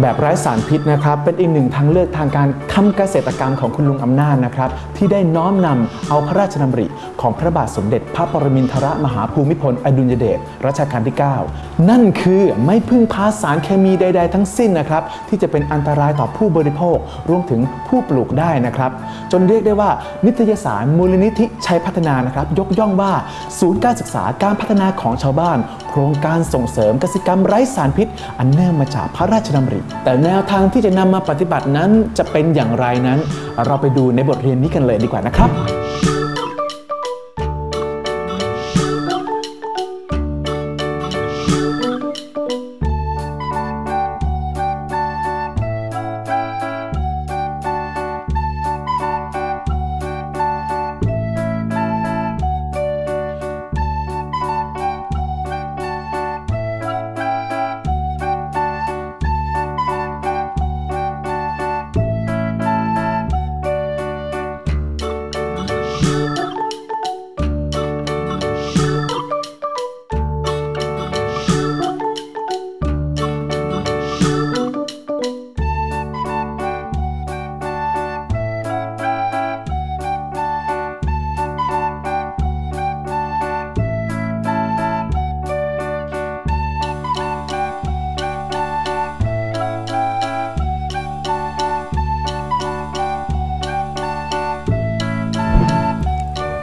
แบบไร้สารพิษนะครับ เป็นอีกหนึ่งทางเลือกทางการทำเกษตรกรรมของคุณลุงอำนาจนะครับ ที่ได้น้อมนำเอาพระราชดำริ ของพระบาทสมเด็จพระปรมินทรมหาภูมิพลอดุลยเดชรัชกาลที่ 9 นั่นคือไม่พึ่งพาสารเคมีใด ๆ ทั้งสิ้นนะครับ ที่จะเป็นอันตรายต่อผู้บริโภครวมถึงผู้ปลูกได้นะครับ จนเรียกได้ว่านิตยสารมูลนิธิชัยพัฒนานะครับ ยกย่องว่าศูนย์การศึกษาการพัฒนาของชาวบ้าน ครงการส่งเสริมเกษตรกรรมไร้สารพิษ อันเนื่องมาจากพระราชดำริ แต่แนวทางที่จะนำมาปฏิบัตินั้นจะเป็นอย่างไรนั้น เราไปดูในบทเรียนนี้กันเลยดีกว่านะครับ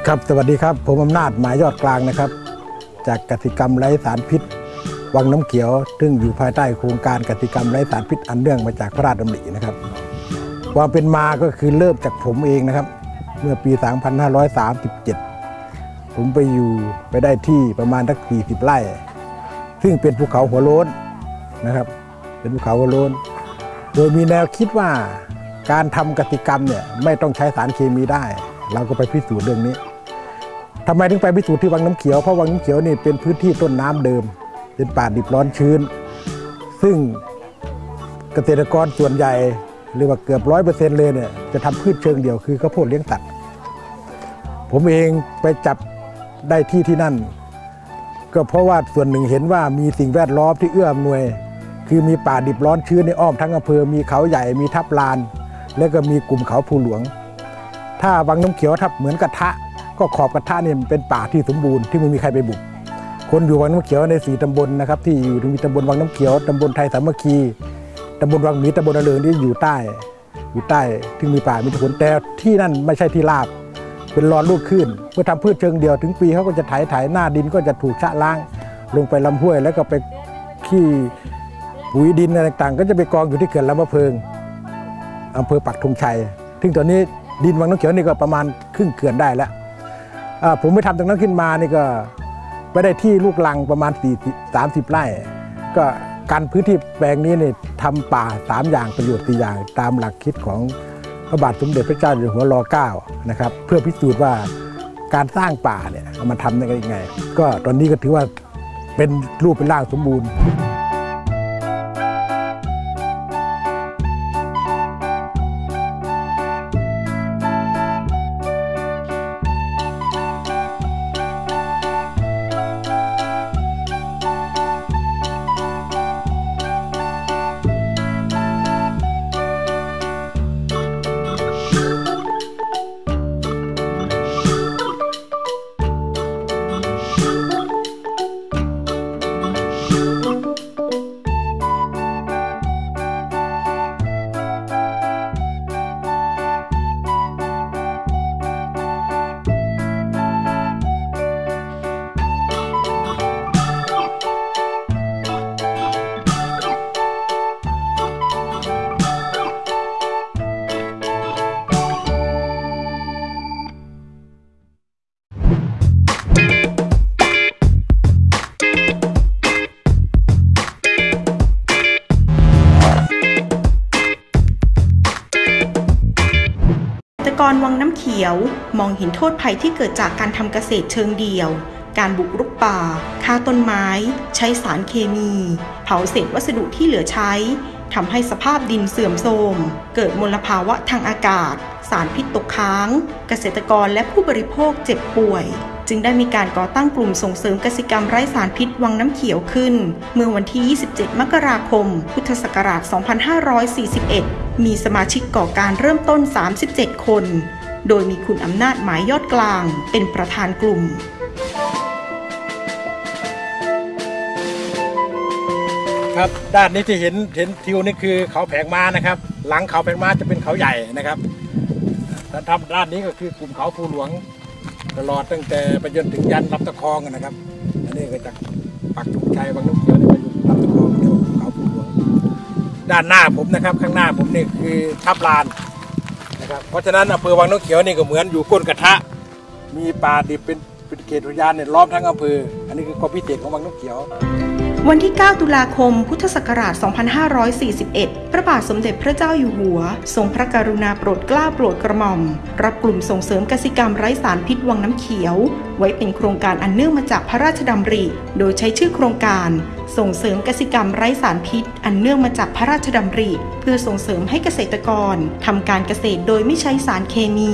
ครับสวัสดีครับ ผมอำนาจหมายยอดกลางนะครับ จากกติกรรมไร้สารพิษ วังน้ำเขียว ซึ่งอยู่ภายใต้โครงการกติกรรมไร้สารพิษอันเนื่องมาจากพระราชดำรินะครับความเป็นมาก็คือเริ่มจากผมเองนะครับ เมื่อปี 2537 ผมไปอยู่ไปได้ที่ประมาณสัก 40 ไร่ ซึ่งเป็นภูเขาหัวโล้นนะครับ เป็นภูเขาหัวโล้น โดยมีแนวคิดว่าการทำกติกรรมเนี่ยไม่ต้องใช้สารเคมีได้ เราก็ไปพิสูจน์เรื่องนี้ ทำไมถึงไปพิสูจน์ที่วังน้ำเขียวเพราะวังน้ำเขียวนี่เป็นพื้นที่ต้นน้ำเดิม เป็นป่าดิบร้อนชื้น ซึ่งเกษตรกรส่วนใหญ่หรือว่าเกือบร้อยเปอร์เซ็นต์เลยเนี่ยจะทำพืชเชิงเดียวคือข้าวโพดเลี้ยงสัตว์ผมเองไปจับได้ที่ที่นั่น ก็เพราะว่าส่วนหนึ่งเห็นว่ามีสิ่งแวดล้อมที่เอื้ออำนวย คือมีป่าดิบร้อนชื้นในอ้อมทั้งอำเภอมีเขาใหญ่มีทับลาน แล้วก็มีกลุ่มเขาภูหลวง ถ้าวังน้ำเขียวทับเหมือนกระทะ ก็ขอบกระทะเนี่ยมันเป็นป่าที่สมบูรณ์ที่ไม่มีใครไปบุก คนอยู่วังน้ำเขียวในสี่ตำบลนะครับที่อยู่มีตำบลวังน้ำเขียวตำบลไทยสามัคคีตำบลวังหมีตำบลระเริงที่อยู่ใต้ อยู่ใต้ที่มีป่ามีผลแต่ที่นั่นไม่ใช่ที่ราบ เป็นรอนลูกขึ้นเพื่อทำพืชเชิงเดียวถึงปีเขาก็จะไถไถหน้าดินก็จะถูกชะล้าง ลงไปลำห้วยแล้วก็ไปขี้ปุ๋ยดินอะไรต่างๆ ก็จะไปกองอยู่ที่เขื่อนลำพะเพิงอำเภอปักธงชัย ซึ่งตอนนี้ดินวังน้ำเขียวนี่ก็ประมาณครึ่งเขื่อนได้แล้ว ผมไปทำตรงนั้นขึ้นมานี่ก็ไปได้ที่ลูกลังประมาณ4 30 ไร่ ก็การพื้นที่แปลงนี้เนี่ยทำป่า 3 อย่างประโยชน์4อย่างตามหลักคิดของพระบาทสมเด็จพระเจ้าอยู่หัวรอเก้านะครับเพื่อพิสูจน์ว่าการสร้างป่าเนี่ยเอามาทำได้ยังไง ก็ตอนนี้ก็ถือว่าเป็นรูปเป็นร่างสมบูรณ์ รกรวังน้ำเขียว มองเห็นโทษภัยที่เกิดจากการทำเกษตรเชิงเดี่ยว การบุกรุกป่าฆ่าต้นไม้ ใช้สารเคมี เผาเศษวัสดุที่เหลือใช้ทำให้สภาพดินเสื่อมโทรม เกิดมลภาวะทางอากาศ สารพิษตกค้าง เกษตรกรและผู้บริโภคเจ็บป่วย จึงได้มีการก่อตั้งกลุ่มส่งเสริมกสิกรรมไร้สารพิษวังน้ำเขียวขึ้น เมื่อวันที่ 27 มกราคม พุทธศักราช 2541 มีสมาชิกก่อการเริ่มต้น 37 คน โดยมีคุณอำนาจหมายยอดกลาง เป็นประธานกลุ่มครับด้านนี้ที่เห็นเห็นทิวนี่คือเขาแผงม้านะครับ หลังเขาแผงม้าจะเป็นเขาใหญ่นะครับถ้าทำด้านนี้ก็คือกลุ่มเขาภูหลวง ตลอดตั้งแต่ไปจนถึงยันลำตะคองนะครับ อันนี้ก็จากปักธงชัยบางน้ำเขียว ด้านหน้าผมนะครับ ข้างหน้าผมนี่คือทับลานนะครับเพราะฉะนั้นอำเภอวังน้ำเขียวนี่ก็เหมือนอยู่ก้นกระทะ มีป่าดิบเป็นเป็นเขตอุทยานเนี่ยล้อมทั้งอำเภอ อันนี้คือความพิเศษของวังน้ำเขียว วันที่ 9 ตุลาคม พุทธศักราช 2541 พระบาทสมเด็จพระเจ้าอยู่หัว ทรงพระกรุณาโปรดเกล้าโปรดกระหม่อม รับกลุ่มส่งเสริมกสิกรรมไร้สารพิษวังน้ำเขียว ไว้เป็นโครงการอันเนื่องมาจากพระราชดำริ โดยใช้ชื่อโครงการ ส่งเสริมกสิกรรมไร้สารพิษ อันเนื่องมาจากพระราชดำริ เพื่อส่งเสริมให้เกษตรกรทำการเกษตรโดยไม่ใช้สารเคมี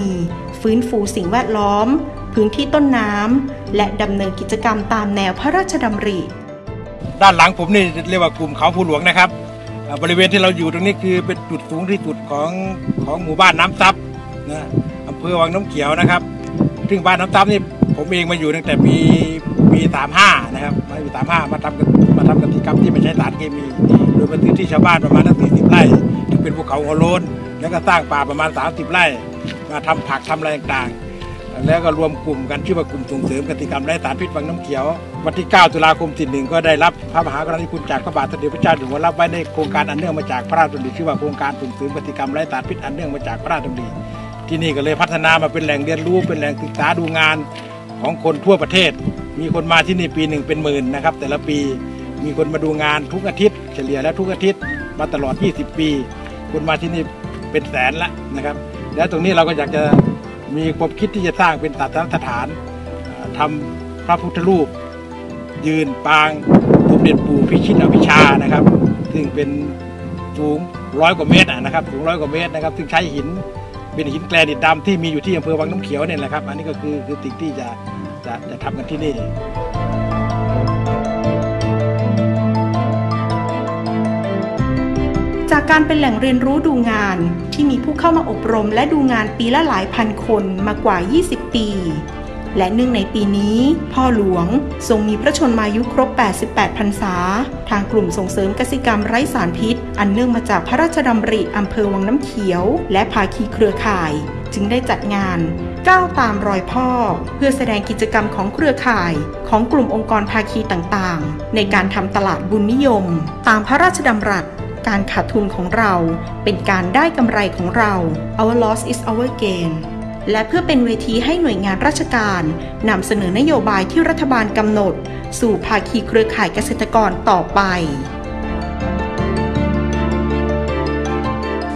ฟื้นฟูสิ่งแวดล้อม พื้นที่ต้นน้ำและดำเนินกิจกรรมตามแนวพระราชดำริ ด้านหลังผมนี่เรียกว่ากลุ่มเขาภูหลวงนะครับ บริเวณที่เราอยู่ตรงนี้คือเป็นจุดสูงที่สุดของของหมู่บ้านน้ำซับนะอำเภอวังน้ำเขียวนะครับ ซึ่งบ้านน้ำซับนี่ผมเองมาอยู่ตั้งแต่ปีปี35นะครับมาปี35มาทำกันมาทำกิจกรรมที่ไม่ใช้สารเคมีโดยมาซื้อที่ชาวบ้านประมาณตั้ง40ไร่ที่เป็นภูเขาหัวโล้นแล้วก็สร้างป่าประมาณ 30 ไร่ มาทำผักทำอะไรต่างๆ แล้วก็รวมกลุ่มกันชื่อว่ากลุ่มส่งเสริมกติกรรมไร้สารพิษวังน้ำเขียว วันที่ 9 ตุลาคม41ก็ได้รับพระมหากรุณาธิคุณจากพระบาทสมเด็จพระเจ้าอยู่หัวรับไว้ในโครงการอันเนื่องมาจากพระราชดำริชื่อว่าโครงการส่งเสริมกติกรรมไร้สารพิษอันเนื่องมาจากพระราชดำริที่นี่ก็เลยพัฒนามาเป็นแหล่งเรียนรู้เป็นแหล่งศึกษาดูงานของคนทั่วประเทศ มีคนมาที่นี่ปีหนึ่งเป็นหมื่นนะครับแต่ละปีมีคนมาดูงานทุกอาทิตย์ เฉลี่ยแล้วทุกอาทิตย์มาตลอด 20 ปีคนมาที่นี่เป็นแสนละนะครับ แล้วตรงนี้เราก็อยากจะ มีความคิดที่จะสร้างเป็นศาสนสถานทำพระพุทธรูป ยืนปางสมเด็จปู่พิชิตอภิชานะครับ ซึ่งเป็นสูงร้อยกว่าเมตรนะครับสูงร้อยกว่าเมตรนะครับ ซึ่งใช้หินเป็นหินแกรนิตดำที่มีอยู่ที่อำเภอวังน้ำเขียวเนี่ยแหละครับ อันนี้ก็คือคือสิ่งที่จะจะจะทำกันที่นี่ จากการเป็นแหล่งเรียนรู้ดูงาน ที่มีผู้เข้ามาอบรมและดูงานปีละหลายพันคนมากว่า 20 ปี และเนื่องในปีนี้ พ่อหลวงทรงมีพระชนมายุครบ 88 พรรษา ทางกลุ่มส่งเสริมกสิกรรมไร้สารพิษ อันเนื่องมาจากพระราชดำริอำเภอวังน้ำเขียว และภาคีเครือข่าย จึงได้จัดงานก้าวตามรอยพ่อ เพื่อแสดงกิจกรรมของเครือข่ายของกลุ่มองค์กรภาคีต่างๆ ในการทำตลาดบุญนิยม ตามพระราชดำรัส การขาดทุนของเราเป็นการได้กำไรของเรา our loss is our gain และเพื่อเป็นเวทีให้หน่วยงานราชการนำเสนอนโยบายที่รัฐบาลกำหนด สู่ภาคีเครือข่ายเกษตรกรต่อไป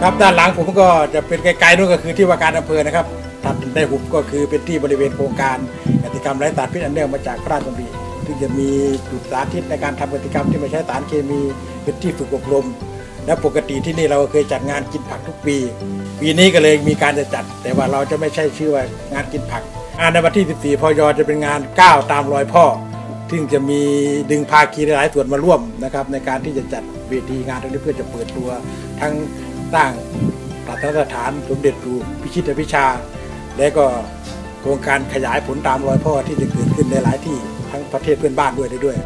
ครับด้านหลังผมก็จะเป็นไกลๆนู่นก็คือที่ว่าการอำเภอนะครับถัดได้หุบก็คือเป็นที่บริเวณโครงการกติกรรมไร้สารพิษอันเนื่องมาจากพระราชดำริซึ่งจะมีจุดสาธิตในการทำกติกรรมที่ไม่ใช้สารเคมีเป็นที่ฝึกอบรม และปกติที่นี่เราเคยจัดงานกินผักทุกปี ปีนี้ก็เลยมีการจะจัด แต่ว่าเราจะไม่ใช่ชื่อว่างานกินผักงานในวันที่ 14 พยจะเป็นงานก้าวตามรอยพ่อซึ่งจะมีดึงภาคีหลายส่วนมาร่วมนะครับในการที่จะจัดเวทีงานตรงนี้เพื่อจะเปิดตัว ทั้งสร้างศาสนสถานสมเด็จปู่พิชิตพิชา และก็โครงการขยายผลตามรอยพ่อที่จะเกิดขึ้นในหลายที่ทั้งประเทศเพื่อนบ้านด้วยได้ด้วย